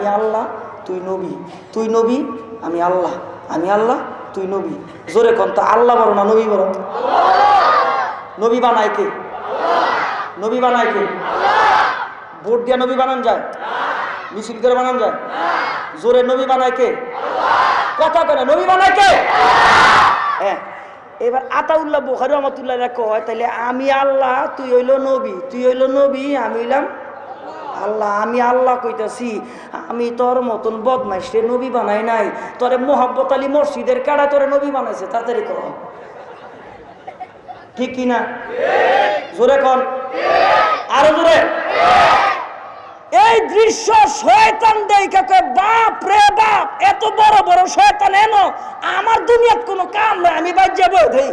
আমি আল্লাহ, তুই নবী। তুই নবী, আমি আল্লাহ। আমি আল্লাহ, তুই নবী। জোরে কন তো, আল্লাহ বড় না নবী বড় নবী বানায় কে? নবী বানায় কে? ভোট দিয়া নবী বানান যায়? মিছিল করে বানান যায়? জোরে নবী বানায় কে? কথা করে নবী বানায় কে? হ্যাঁ। এবার আতাউল্লাহ বোখারি রহমতুল্লাহ কয় তাহলে আমি আল্লাহ, তুই হইল নবী। তুই হইল নবী, আমি হইলাম আল্লাহ, আমি আল্লাহ কইতাছি, আমি তোর মতন বদমাইশ রে নবী বানাই নাই। তোরে মোহাব্বত আলী মসজিদের কাড়া তোরে নবী বানাইছে তাড়াতাড়ি কর ঠিক কিনা জোরে কন। আরও জোরে। এই দৃশ্য শয়তান দেখে কয়, বাপ রে বাপ, এত বড় বড় শয়তান এনো? আমার দুনিয়াত কোনো কাম নাই, আমি বাদ যাব দেই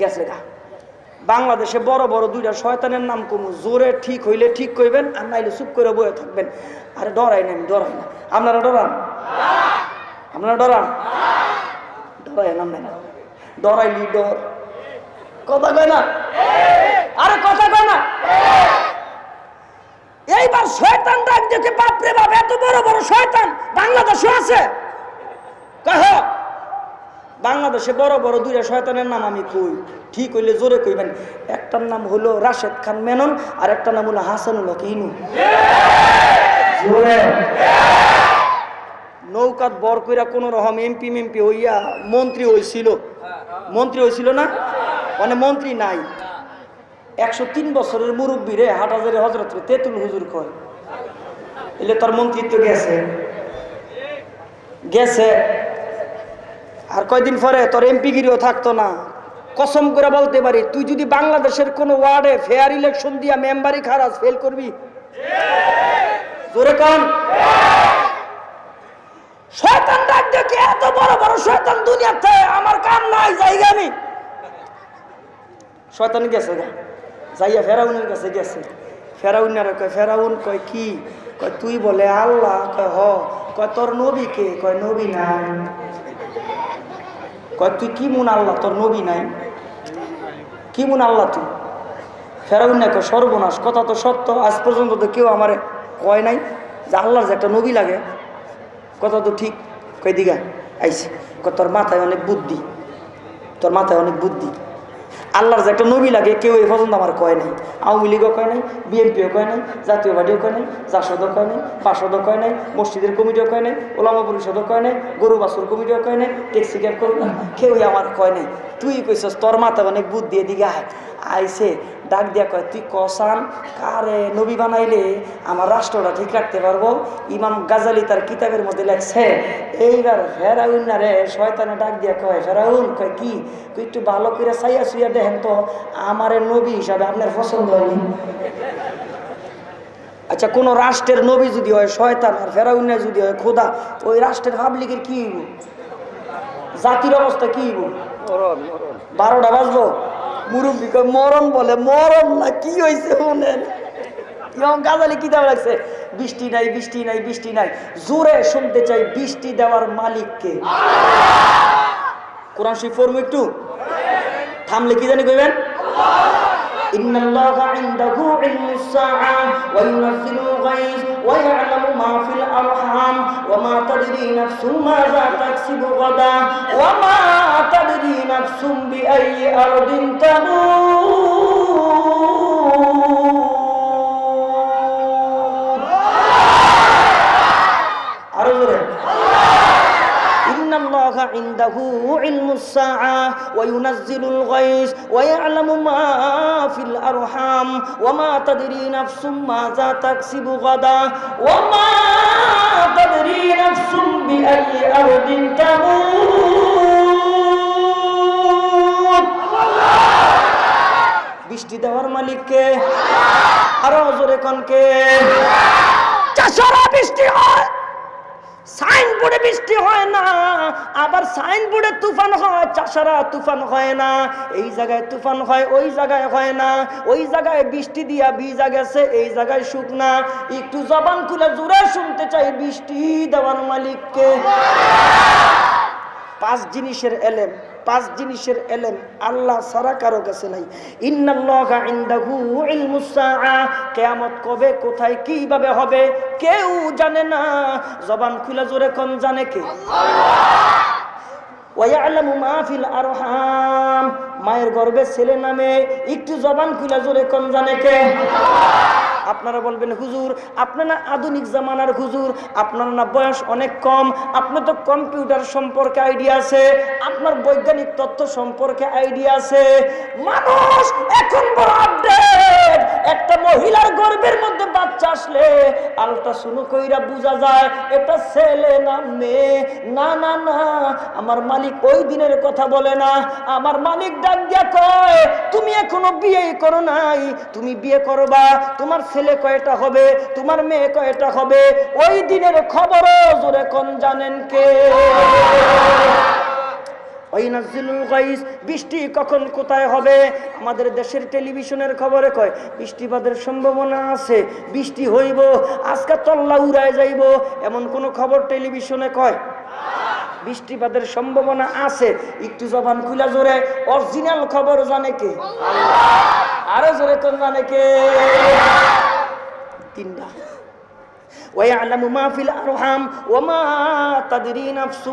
গেছে গা। বাংলাদেশে বড় বড় দুইটা শয়তানের নাম কমু। জোরে ঠিক হইলে ঠিক কইবেন, আর নাইলে চুপ করে বয়ে থাকবেন। আরে ডরাই না আমি, ডরাই না। আপনারা ডরান? আপনারা ডরান? ডরাই না ডরাইলি ডর। কথা কয় না? আরে কথা কয় না? এইবার শয়তান ডাক দেখে বাপরে বাপ, এত বড় বড় শয়তান বাংলাদেশে আছে। বাংলাদেশে বড় বড় দুইটা শয়তানের নাম আমি কই? ঠিক হইলে জোরে কইবেন। একটার নাম হলো রাশেদ খান মেনন আর একটা নাম হলো হাসানুল হক ইনু। নৌকাত বর কইরা কোন রকম এমপি মেমপি হইয়া মন্ত্রী হইছিল। মন্ত্রী হইছিল না? মানে মন্ত্রী নাই। একশো তিন বছরের মুরব্বী রে হাটাজারে হজরত তেতুল তেঁতুল হুজুর কয়। এলে তোর মন্ত্রিত্ব গেছে। গেছে। আর কয়দিন পরে তোর এমপিগিরিও থাকতো না। কসম করে বলতে পারি, তুই যদি বাংলাদেশের কোনো ওয়ার্ডে ফেয়ার ইলেকশন দিয়া মেম্বারি খারাজ ফেল করবি? জোরে কন। শয়তান ডাক এত বড় বড় শয়তান দুনিয়াতে? আমার কাম নাই, জায়গা আমি শয়তান গেছে গা। যাইয়া ফেরাউনের কাছে গেছে। ফেরাউনারে কয়, ফেরাউন কয় কি? কয়, তুই বলে আল্লাহ, কয় হ, কয় তোর নবী কে? কয়, নবী নাই। কয়, তুই কি মুন আল্লাহ? তোর নবী নাই? কি মুন আল্লাহ তুই? ফেরাউন না কয় সর্বনাশ। কথা তো সত্য। আজ পর্যন্ত তো কেউ আমার কয় নাই যে আল্লাহর যে একটা নবী লাগে। কথা তো ঠিক। কয় দিঘা আইসি তোর মাথায় অনেক বুদ্ধি। তোর মাথায় অনেক বুদ্ধি। আল্লাহর যে একটা নবী লাগে, কেউ এই পর্যন্ত আমার কয় নাই। আওয়ামী লীগও কয় নাই, বিএনপিও কয় নাই, জাতীয় পার্টিও কয় নাই, জাসদও কয় নাই বাসদও কয় নাই, মসজিদের কমিটিও কয় নাই, ওলামা পরিষদও কয় নাই, গরু বাসুর কমিটিও কয় নাই, ট্যাক্সি ক্যাব করবে কেউই আমার কয় নাই। তুই কইছস, তোর মাথা অনেক বুদ্ধি এদিকে আয়। আইসে ডাক দিয়া কয় তুই কসান কারে নবী বানাইলে আমার রাষ্ট্রটা ঠিক রাখতে পারব? ইমাম গাজালি তার কিতাবের মধ্যে লেখছে এইবার ফেরাউন না রে শয়তানে ডাক দিয়া কয় ফেরাউন কয় কি? তুই একটু ভালো করে চাইয়া শুইয়া দেখেন তো আমার নবী হিসাবে আপনার পছন্দ হয়নি? আচ্ছা কোন রাষ্ট্রের নবী যদি হয় শয়তান আর ফেরাউন যদি হয় খোদা তো ওই রাষ্ট্রের পাবলিকের কি হইব? জাতির অবস্থা কি হইব? বারোটা বাজবো মুরব্বী কয় মরণ বলে, মরণ না, কি হয়েছে শুনেন? ইমাম গাজালি কিতাব লাগছে? বৃষ্টি নাই বৃষ্টি নাই বৃষ্টি নাই। জোরে শুনতে চাই, বৃষ্টি দেওয়ার মালিককে কোরআন শরীফ পড়ব একটু? থামলে কি জানি কইবেন? ইন্নাল্লাহু ইনদাহু ইলমুস সাআ ওয়া ইউনাজ্জিলুল গায়ব ويعلم ما في الأرحام وما تدري نفس ماذا تكسب غدا وما تدري نفس بأي أرض تموت الله عنده علم الساعة وينزل الغيث ويعلم ما في الأرحام وما تدري نفس ماذا تكسب غدا وما تدري نفس بأي أرض تموت বৃষ্টি দেওয়ার মালিককে আরো জোরে কনকে চাষারা বৃষ্টি হয় সাইনবোর্ডে বৃষ্টি হয় না, আবার সাইনবোর্ডে তুফান হয়, চাষারা তুফান হয় না, এই জায়গায় তুফান হয়, ওই জায়গায় হয় না, ওই জায়গায় বৃষ্টি দিয়া ভিজা গেছে, এই জায়গায় শুকনা একটু জবান খুলে জোরে শুনতে চাই বৃষ্টি দেওয়ার মালিককে। পাঁচ জিনিসের এলেম। পাঁচ জিনিসের এলেম আল্লাহ সারা কারও কাছে নাই। কেয়ামত কবে, কোথায়, কীভাবে হবে, কেউ জানে না। জবান খুলে জোরে কন, জানে কে? ওয়ায়ালামু মায়ের গর্ভে ছেলে নামে একটু জবান খুলে জোরে কোন জানে কে? আপনারা বলবেন, হুজুর, আপনার না আধুনিক জামানার হুজুর, আপনার না বয়স অনেক কম, আপনার তো কম্পিউটার সম্পর্কে আইডিয়া আছে, আপনার বৈজ্ঞানিক তথ্য সম্পর্কে আইডিয়া আছে। মানুষ এখন বড় আপডেট একটা মহিলার গর্ভের মধ্যে বাচ্চা আসলে আলট্রাসোনো কইরা বোঝা যায়, এটা ছেলে না মেয়ে? না না না, আমার মালিক ওই দিনের কথা বলে না। আমার মালিক ডাক দিয়া কয়, তুমি এখনও বিয়ে করো নাই, তুমি বিয়ে করবা, তোমার ছেলে কয়টা হবে, তোমার মেয়ে কয়টা হবে? ওই দিনের খবরও জোরে কোন জানেন কে? গাইস বৃষ্টি কখন কোথায় হবে? আমাদের দেশের টেলিভিশনের খবরে কয় বৃষ্টিপাতের সম্ভাবনা আছে বৃষ্টি হইব আজকে তল্লা উড়ায় যাইব এমন কোন খবর টেলিভিশনে কয়? বৃষ্টিপাতের সম্ভাবনা আছে একটু জবান খুলা জোরে অরিজিনাল খবর জানে কে? আরও জোরে কোন জানে কে? তিনটা। ويعلم ما في الأرحام وما تدري نفس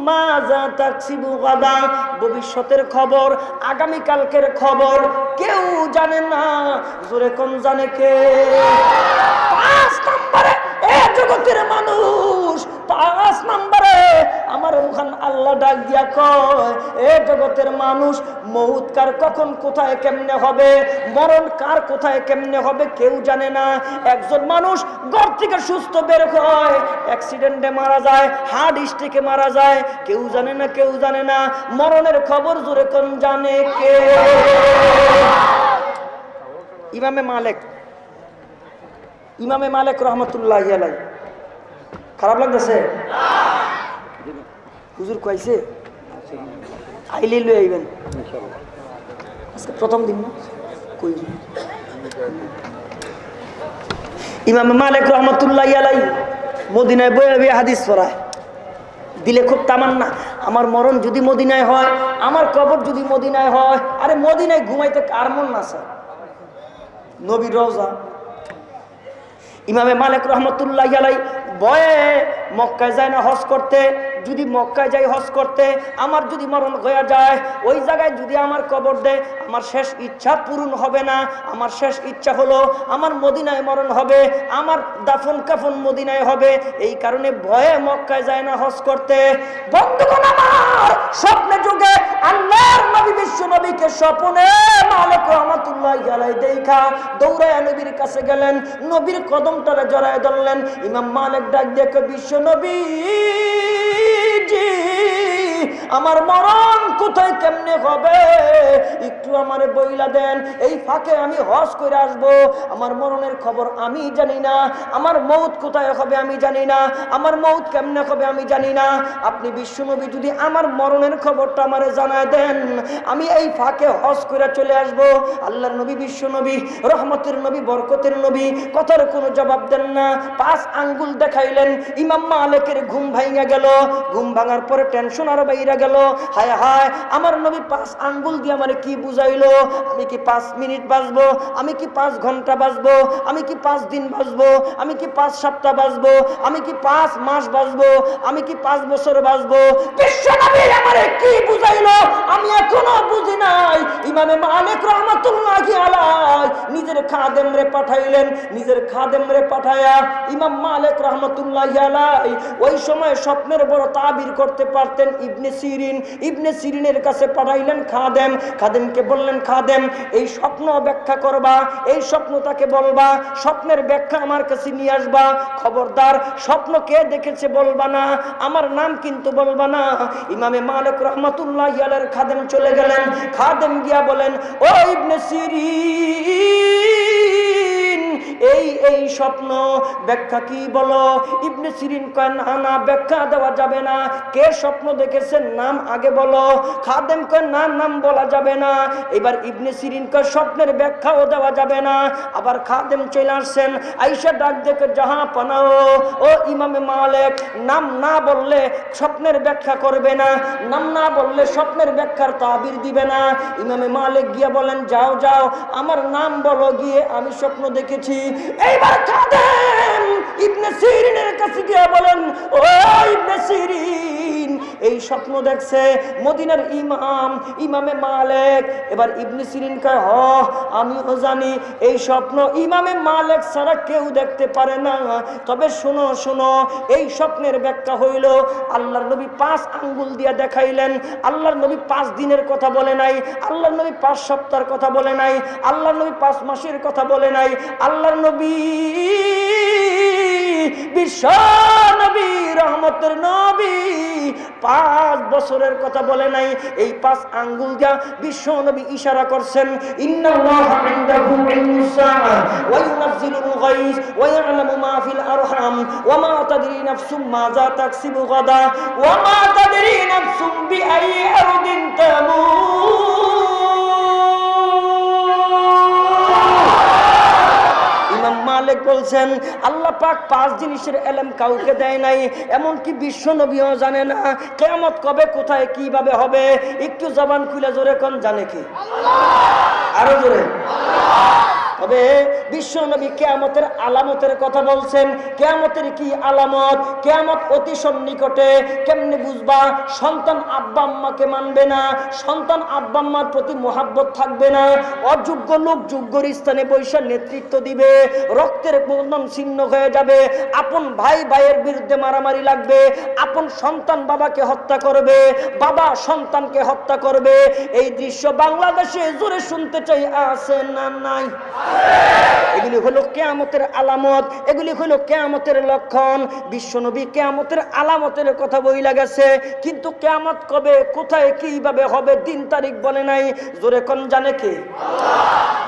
ماذا تكسب غدا ভবিষ্যতের খবর আগামী কালকের খবর কেউ জানে না জোরে কোন জানে কে পাঁচ নম্বরে ডাক দিয়া কয়, এ জগতের মানুষ, মৌত কার কখন কোথায় কেমনে হবে? মরণ কার কোথায় কেমনে হবে কেউ জানে না। একজন মানুষ ঘর থেকে সুস্থ বের হয় অ্যাক্সিডেন্টে মারা যায় হার্ট স্ট্রোকে মারা যায়, কেউ জানে না, কেউ জানে না। মরণের খবর জোরে কোন জানে কে? ইমামে মালিক ইমামে মালিক রহমতুল্লাহ খারাপ লাগতেছে? হুজুর কইছে আইলে লই আইবেন। আজকে প্রথম দিন না? কই ইমাম মালিক রহমতুল্লাহ আলাই মদিনায় বয়ে বয়ে হাদিস পড়ায়। দিলে খুব তামান্না, আমার মরণ যদি মদিনায় হয়, আমার কবর যদি মদিনায় হয়, আরে মদিনায় ঘুমাইতে কার মন না স্যার। নবীর রওজা। ইমামে মালিক রহমতুল্লাহ আলাই বয়ে মক্কায় যায় না হজ করতে যদি মক্কায় যাই, হজ করতে, আমার যদি মরণ হয়ে যায়, ওই জায়গায় যদি আমার কবর দেয়, আমার শেষ ইচ্ছা পূরণ হবে না। আমার শেষ ইচ্ছা হলো, আমার মদিনায় মরণ হবে, আমার দাফন কাফন মদিনায় হবে। এই কারণে ভয়ে মক্কায় যায় না হজ করতে। বন্ধুগণ আমার, স্বপ্নে যুগে আল্লাহর নবী, বিশ্ব নবীকে স্বপ্নে মালিক রহমতুল্লাহ আলাই দেখা দৌড়ায় নবীর কাছে গেলেন, নবীর কদমটারে জড়ায় ধরলেন। ইমাম মালিক ডাক দেখে বিশ্ব নবী did. আমার মরণ কোথায় কেমনে হবে? একটু আমার বইলা দেন। এই ফাঁকে আমি হজ করে আসব। আমার মরণের খবর আমি জানি না। আমার মৌত কোথায় হবে আমি জানি না। আমার মৌত কেমনে হবে আমি জানি না। আপনি বিশ্বনবী, যদি আমার মরণের খবরটা আমারে জানায় দেন, আমি এই ফাঁকে হজ করে চলে আসব। আল্লাহর নবী, বিশ্বনবী, রহমতের নবী, বরকতের নবী, কথার কোনো জবাব দেন না। পাঁচ আঙ্গুল দেখাইলেন। ইমাম মালিকের ঘুম ভাঙা গেল। ঘুম ভাঙার পরে টেনশন আরও বাইরা গেল, হায় হায়, আমার নবী পাঁচ আঙ্গুল দিয়ে আমার কি বুঝাইলো? আমি কি পাঁচ মিনিট বাঁচবো আমি কি পাঁচ ঘণ্টা বাঁচবো আমি কি পাঁচ দিন বাঁচবো আমি কি পাঁচ সপ্তাহ বাঁচবো আমি কি পাঁচ মাস বাঁচবো আমি কি পাঁচ বছর বাঁচবো বিশ্ব নবী আমার কি বুঝাইলো? আমি এখনও বুঝি নাই। ইমামে মালিক রহমাতুল্লাহ আলাই নিজের খাদেম রে পাঠাইলেন, নিজের খাদেম রে পাঠায়া ইমাম মালিক রহমতুল্লাহ আলাই ওই সময় স্বপ্নের বড় তাবির করতে পারতেন ইবনে সিরিন। ইবনে সিরিনের কাছে পাঠাইলেন খাদেম। খাদেমকে বললেন, খাদেম, এই স্বপ্ন ব্যাখ্যা করবা, এই স্বপ্ন তাকে বলবা, স্বপ্নের ব্যাখ্যা আমার কাছে নিয়ে আসবা। খবরদার, স্বপ্ন কে দেখেছে বলবা না, আমার নাম কিন্তু বলবা না। ইমামে মালিক রহমতুল্লাহ খাদেম চলে গেলেন। খাদেম গিয়া বলেন ও ইবনে সিরিন এই এই স্বপ্ন, ব্যাখ্যা কি বলো? ইবনে সিরিন কয় না না ব্যাখ্যা দেওয়া যাবে না। কে স্বপ্ন দেখেছেন নাম আগে বলো। খাদেম কয় না, নাম বলা যাবে না। এবার ইবনে সিরিন কয় স্বপ্নের ব্যাখ্যাও দেওয়া যাবে না। আবার খাদেম চলে আসছেন, আইসা ডাক দেখে যাহা পানাও, ও ইমামে মালেক, নাম না বললে স্বপ্নের ব্যাখ্যা করবে না। নাম না বললে স্বপ্নের ব্যাখ্যার তাবির দিবে না। ইমামে মালেক গিয়ে বলেন, যাও যাও, আমার নাম বলো গিয়ে, আমি স্বপ্ন দেখেছি। এইবার খাদেম ইবনে সিরিনের কাছে গিয়ে বলেন ও এই স্বপ্ন দেখছে মদিনার ইমাম, ইমামে মালেক। এবার ইবনে সিরিন কয়, হ, আমিও জানি এই স্বপ্ন ইমামে মালেক ছাড়া কেউ দেখতে পারে না। তবে শোনো শোনো, এই স্বপ্নের ব্যাখ্যা হইল, আল্লাহর নবী পাঁচ আঙ্গুল দিয়া দেখাইলেন। আল্লাহর নবী পাঁচ দিনের কথা বলে নাই, আল্লাহর নবী পাঁচ সপ্তাহের কথা বলে নাই, আল্লাহর নবী পাঁচ মাসের কথা বলে নাই, আল্লাহর নবী বিশ্ব রহমতের নবী পাঁচ বছরের কথা বলে নাই। এই পাঁচ আঙ্গুল দিয়া ইশারা করছেন। ইন্নাল্লাহা মালিক বলছেন, আল্লাহ পাক পাঁচ জিনিসের এলেম কাউকে দেয় নাই, এমনকি বিশ্ব নবীও জানে না কেমত কবে, কোথায়, কীভাবে হবে। একটু জবান খুলে জোরে কোন, জানে কি? আরও জোরে। তবে বিশ্ব নবী কেয়ামতের আলামতের কথা বলছেন, কেয়ামতের কি আলামত? কেয়ামত অতি সন্নিকটে, কেমনে বুঝবা? সন্তান আব্বা আম্মাকে মানবে না, সন্তান আব্বা আম্মার প্রতি মোহাব্বত থাকবে না, অযোগ্য লোক যোগ্যর স্থানে বৈশাখ নেতৃত্ব দিবে, রক্তের বন্ধন ছিন্ন হয়ে যাবে, আপন ভাই ভাইয়ের বিরুদ্ধে মারামারি লাগবে, আপন সন্তান বাবাকে হত্যা করবে, বাবা সন্তানকে হত্যা করবে। এই দৃশ্য বাংলাদেশে জোরে শুনতে চাই, আছে না নাই? এগুলি হলো কেয়ামতের আলামত, এগুলি হলো কেয়ামতের লক্ষণ। বিশ্বনবী কেয়ামতের আলামতের কথা বই লাগাছে কিন্তু কেয়ামত কবে, কোথায়, কীভাবে হবে, দিন তারিখ বলে নাই। জোরে কন জানে কে?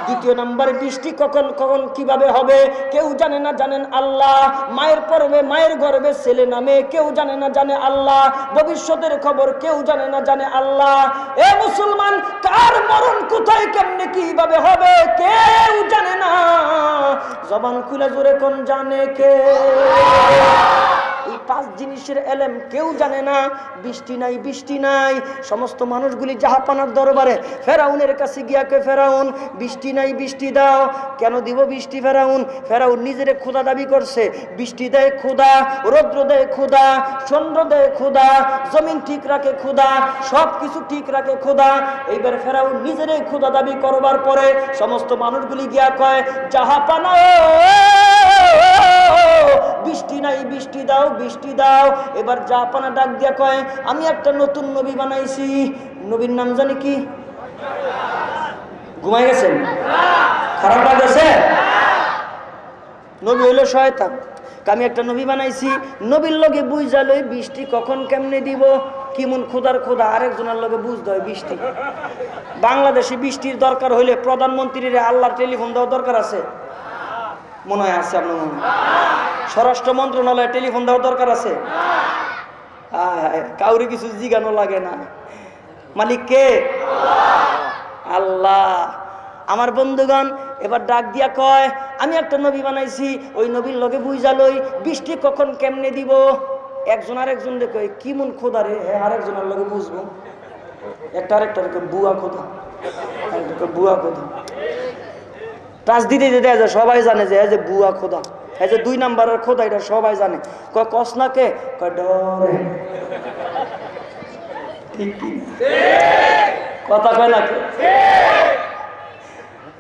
দ্বিতীয় নাম্বার বৃষ্টি কখন কখন, কীভাবে হবে? কেউ জানে না, জানেন আল্লাহ। মায়ের পর্বে মায়ের গর্বে ছেলে নামে কেউ জানে না, জানে আল্লাহ। ভবিষ্যতের খবর কেউ জানে না, জানে আল্লাহ। এ মুসলমান, কার মরণ কোথায়, কেমনে, কীভাবে হবে? কেউ জানে না। জবান খুলে জোরে কোন জানে কে? এই পাঁচ জিনিসের এলেম কেউ জানে না বৃষ্টি নাই বৃষ্টি নাই সমস্ত মানুষগুলি জাহাপানার দরবারে ফেরাউনের কাছে গিয়া কে ফেরাউন বৃষ্টি নাই বৃষ্টি দাও কেন দিব বৃষ্টি ফেরাউন ফেরাউন নিজের ক্ষুদা দাবি করছে বৃষ্টি দেয় ক্ষুদা রৌদ্র দেয় ক্ষুদা চন্দ্র দেয় ক্ষুদা জমিন ঠিক রাখে ক্ষুদা সব কিছু ঠিক রাখে ক্ষুদা এইবার ফেরাউন নিজের ক্ষুদা দাবি করবার পরে সমস্ত মানুষগুলি গিয়া কয় জাহাপানা বৃষ্টি নাই, বৃষ্টি দাও বৃষ্টি দাও। এবার জাপানা ডাক দিয়া কয়, আমি একটা নতুন নবী বানাইছি। নবীর নাম জানি কি? ঘুমাই গেছেন খারাপ লাগেছে? নবী হইল শয়তান। আমি একটা নবী বানাইছি। নবীর লগে বুঝা লই বৃষ্টি কখন কেমনে দিব? কিমন খোদার খোদা আরেকজনের লগে বুঝতে হয় বৃষ্টি। বাংলাদেশে বৃষ্টির দরকার হইলে প্রধানমন্ত্রীর আল্লাহর টেলিফোন দেওয়া দরকার আছে? মনে হয় আছে আপনার মনে হয়। স্বরাষ্ট্র মন্ত্রণালয়ে টেলিফোন দেওয়ার দরকার আছে? কাউরে কিছু জিগানো লাগে না। মালিক কে? আল্লাহ। আমার বন্ধুগণ, এবার ডাক দিয়া কয়, আমি একটা নবী বানাইছি, ওই নবীর লগে বুঝালই বৃষ্টি কখন কেমনে দিব? একজন আরেকজন দেখো, কি মন খোদা রে? হ্যাঁ আরেকজনের লগে বুঝব। একটা আরেকটা বুয়া খোদা। বুয়া খোদা। টাচ দিতে দিতে সবাই জানে যে বুয়া খোদা। এই যে দুই নাম্বারের খোদা এটা সবাই জানে। কয়, কস না কে? কয়, ডরে। কথা কয় না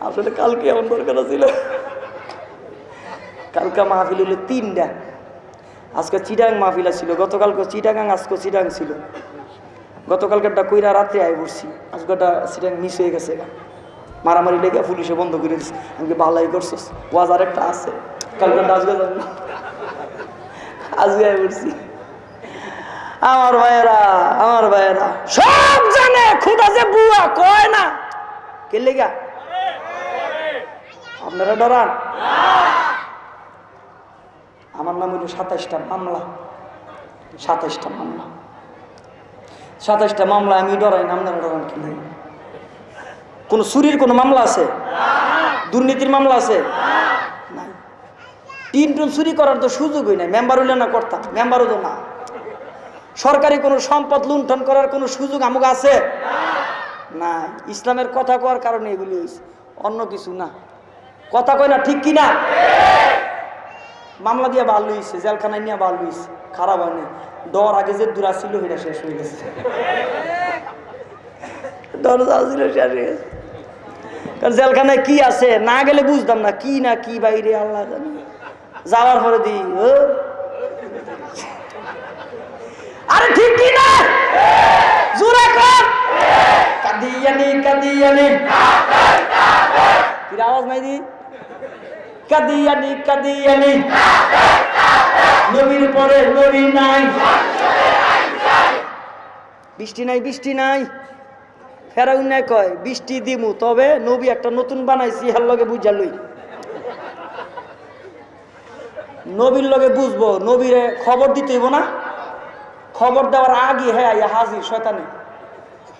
আসলে কালকে এমন দরকার ছিল। কালকে মাহফিল হলো তিনটা। আজকে চিটাং মাহফিল ছিল গতকালকে চিটাগাং, আজকে চিটাং ছিল। গতকালকেরটা কইরা রাত্রে আয় পড়ছি। আজকেটা চিটাং মিস হয়ে গেছে মারামারি লেগে পুলিশে বন্ধ করে দিচ্ছে আমাকে ভালাই করছিস? ওয়াজ আর একটা আছে। আজকে যাবে আমার ভাইয়েরা আমার ভাইয়েরা, সব জানে, খুদা যে বুয়া, কয় না? কে লেগা? আপনারা ডরান। আমার নাম হইল সাতাইশটা মামলা। সাতাইশটা মামলা। সাতাইশটা মামলা আমি ডরাই না, আপনারা ডরান কি নাই? কোনো চুরির কোনো মামলা আছে? দুর্নীতির মামলা আছে? তিন টুন চুরি করার তো সুযোগই নাই। মেম্বার হইলে না করতাম, মেম্বারও তো না। সরকারি কোনো সম্পদ লুণ্ঠন করার কোনো সুযোগ আমুক আছে? না ইসলামের কথা কওয়ার কারণে এগুলি হয়েছে অন্য কিছু না। কথা কয় না ঠিক কি না? মামলা দিয়ে ভালো হয়েছে জেলখানায় নিয়ে ভালো হয়েছে খারাপ হয় হয়নি ডর আগে যে দূরা ছিল, সেটা শেষ হয়ে গেছে। ছিল শেষ হয়ে গেছে। কারণ জেলখানায় কি আছে, না গেলে বুঝতাম না, কি না, কি বাইরে, আল্লাহ জানে। যাওয়ার পরে দি আরে ঠিক কি না? জোরে কর। কাদিয়ানি কাদিয়ানি। কি আওয়াজ নাই দি। কাদিয়ানি কাদিয়ানি। নবীর পরে নবী নাই। বৃষ্টি নাই বৃষ্টি নাই। ফেরাউন নাই কয়, বৃষ্টি দিমু, তবে নবী একটা নতুন বানাইছি, হার লগে বুঝা লই। নবীর লগে বুঝব নবীরে খবর দিতে হইব না। খবর দেওয়ার আগে হ্যাঁ হাজির শয়তানে।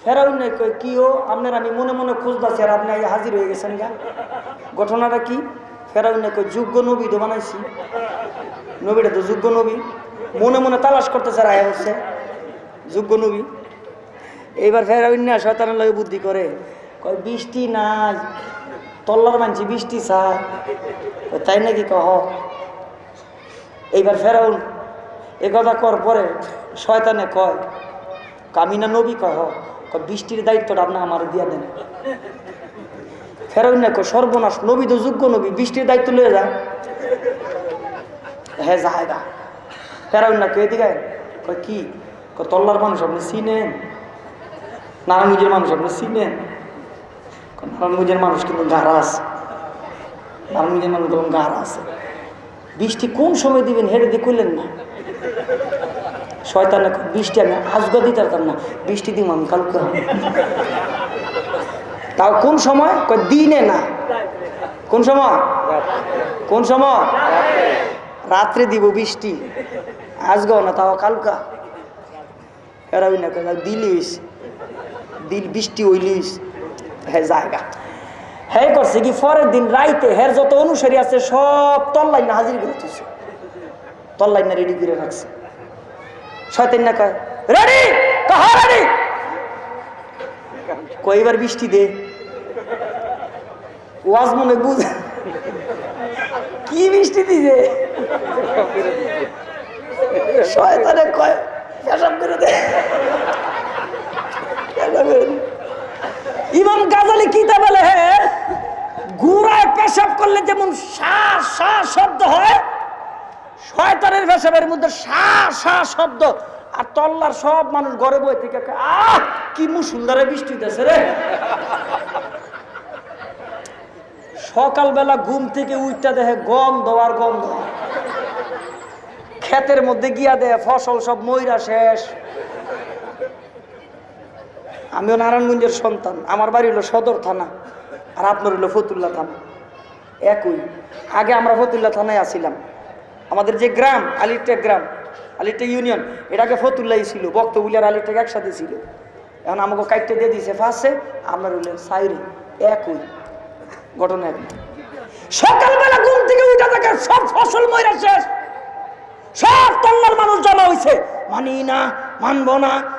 ফেরাউন কয় কি ও আপনার আমি মনে মনে খুঁজতেছি আর আপনি হাজির হয়ে গেছেন গা? ঘটনাটা কি? ফেরাউন কয় যোগ্য নবী তো বানাইছি। নবীটা তো যোগ্য নবী। মনে মনে তালাশ করতেছে আয়া হচ্ছে। যোগ্য নবী। এইবার ফেরাউন না শয়তানের লগে বুদ্ধি করে কয় বৃষ্টি নাই। তল্লার মানছি বৃষ্টি কয়, তাই নাকি কহ? এইবার ফেরাউন, এ কথা কর পরে শয়তানে কয়, কামিনা নবী কয় বৃষ্টির দায়িত্বটা আপনি আমার দিয়া দেন। ফেরাউন কয়, সর্বনাশ নবী তো যোগ্য নবী, বৃষ্টির দায়িত্ব লয়ে যায় হ্যাঁ জায়গা ফেরাউন না কে দিকে কয়, কি? তল্লার মানুষ আপনি চিনেন? নারায়ণগঞ্জের মানুষ আপনি চিনেন? নারায়ণগঞ্জের মানুষ কিন্তু গাড়া আছে। নারায়ণগঞ্জের মানুষ তখন গাড়া আছে। বৃষ্টি কোন সময় দিবেন? হেঁটে দিয়ে করলেন না। শয়তান বৃষ্টি, আমি আজগা দিতে পারতাম না। বৃষ্টি দিব আমি, কালকে তাও কোন সময়? দিনে না। কোন সময়? কোন সময়? রাত্রে দিব বৃষ্টি। আজগাও না, তাও কালকা। এরা ওই না দিলিস। দিল বৃষ্টি হইলিস। হ্যাঁ জায়গা। হ্যাঁ করছে কি? পরের দিন রাইতে হ্যার যত অনুসারী আছে সব তল্লাই না হাজির করে তুলছে তল্লাই না রেডি করে রাখছে। শয়তান না কয় রেডি রেডি কয়বার বৃষ্টি দে। ওয়াজ মনে বুঝ কি বৃষ্টি দিছে? শয়তানে কয়, পেশাব করে দে। পেশাব করে। ইমাম গাজালি কিতা বলে পেশাব করলে যেমন সা সা শব্দ হয়, শয়তানের পেশাবের মধ্যে সা সা শব্দ। আর তল্লার সব মানুষ ঘরে বই থেকে আহ, কি মু সুন্দরে বৃষ্টি হইতেছে রে। সকালবেলা ঘুম থেকে উঠটা দেখে গন্ধ আর গন্ধ। ক্ষেতের মধ্যে গিয়া দেয় ফসল সব ময়রা শেষ। আমিও নারায়ণগঞ্জের সন্তান। আমার বাড়ি হলো সদর থানা, আর আপনার হলো ফতুল্লা থানা। একই। আগে আমরা ফতুল্লা থানায় আসিলাম। আমাদের যে গ্রাম, আলিরটেক গ্রাম, আলিরটেক ইউনিয়ন, এটাকে ফতুল্লাই ছিল বক্তবুলিয়ার আলিরটেক একসাথে ছিল। এখন আমাকে কাইটে দিয়ে দিয়েছে ফার্স্টে আপনার হইল সাইরে। একই। ঘটনা একই। সকালবেলা ঘুম থেকে উঠে থাকে সব ফসল ময়রা শেষ। সব তল্লার মানুষ জমা হয়েছে মানি না, মানব না।